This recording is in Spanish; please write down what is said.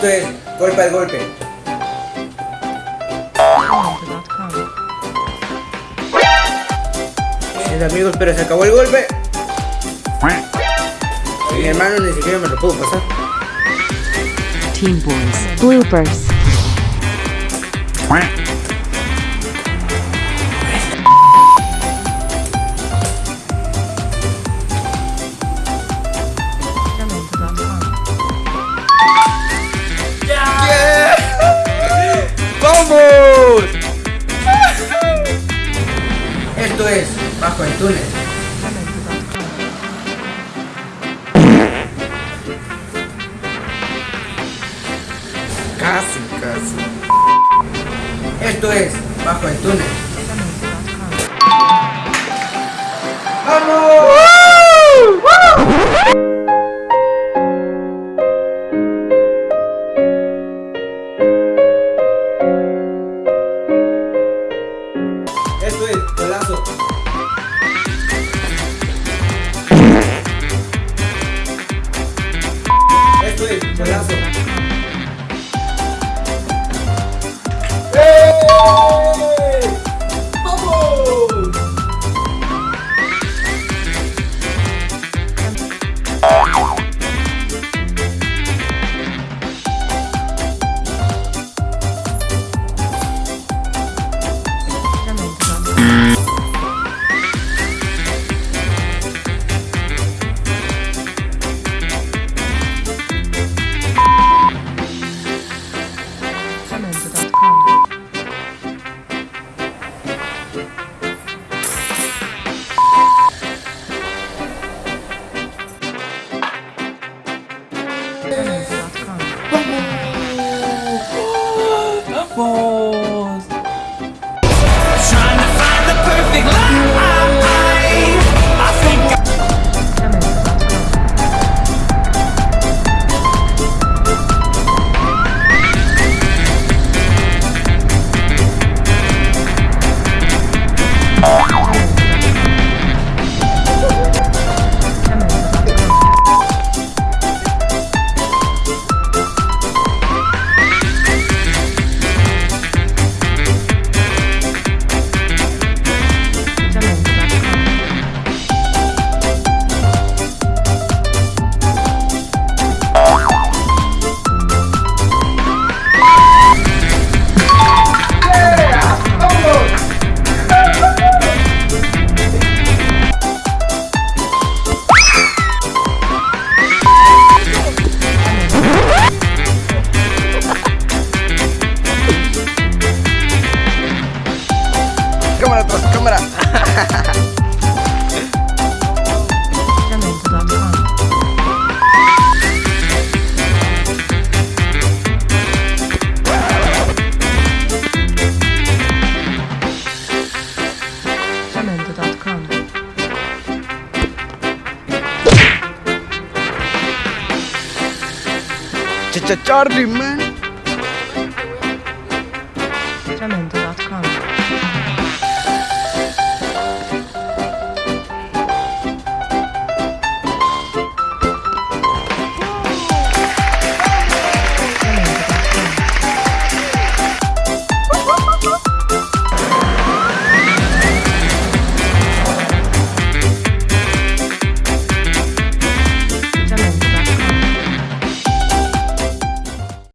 Esto es golpe al golpe. Mis amigos, pero se acabó el golpe. Mi hermano ni siquiera me lo pudo pasar. Team Boys. Bloopers. Esto es Bajo el túnel. Casi, casi. Esto es Bajo el túnel. ¡Vamos! Es Trying 진짜 짜르르 맨. 짜면 안